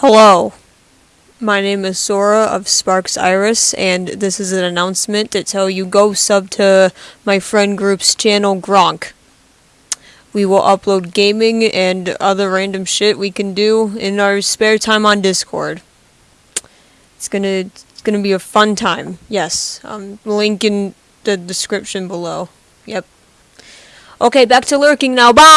Hello, my name is Sora of Sparks Iris, and this is an announcement to tell you go sub to my friend group's channel Gronk. We will upload gaming and other random shit we can do in our spare time on Discord. It's gonna it's gonna be a fun time. Yes, um, link in the description below. Yep. Okay, back to lurking now. Bye.